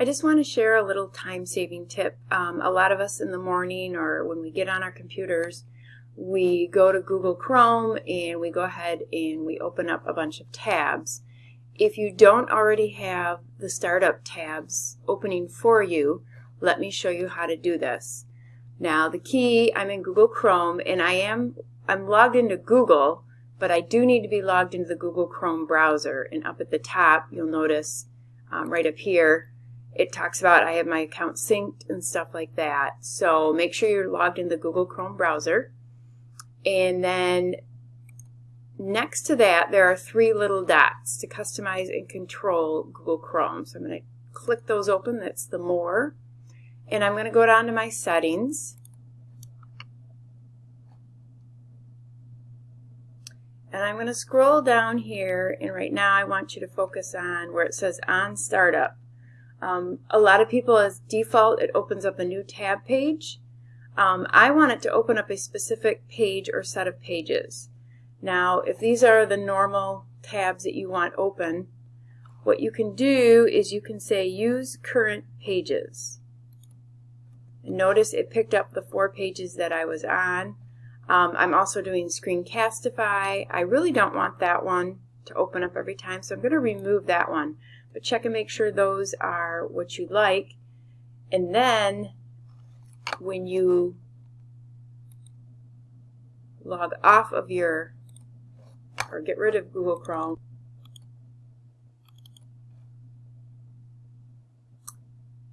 I just want to share a little time-saving tip. Um, a lot of us in the morning or when we get on our computers, we go to Google Chrome and we go ahead and we open up a bunch of tabs. If you don't already have the startup tabs opening for you, let me show you how to do this. Now the key, I'm in Google Chrome and I am I'm logged into Google, but I do need to be logged into the Google Chrome browser. And up at the top, you'll notice um, right up here, it talks about I have my account synced and stuff like that. So make sure you're logged in the Google Chrome browser. And then next to that, there are three little dots to customize and control Google Chrome. So I'm going to click those open. That's the More. And I'm going to go down to my settings. And I'm going to scroll down here, and right now I want you to focus on where it says On Startup. Um, a lot of people, as default, it opens up a new tab page. Um, I want it to open up a specific page or set of pages. Now, if these are the normal tabs that you want open, what you can do is you can say Use Current Pages. And notice it picked up the four pages that I was on. Um, I'm also doing Screencastify. I really don't want that one to open up every time, so I'm going to remove that one but check and make sure those are what you like. And then when you log off of your, or get rid of Google Chrome,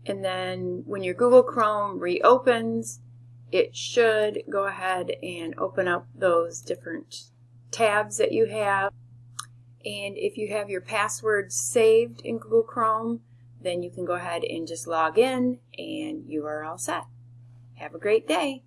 and then when your Google Chrome reopens, it should go ahead and open up those different tabs that you have. And if you have your password saved in Google Chrome, then you can go ahead and just log in and you are all set. Have a great day.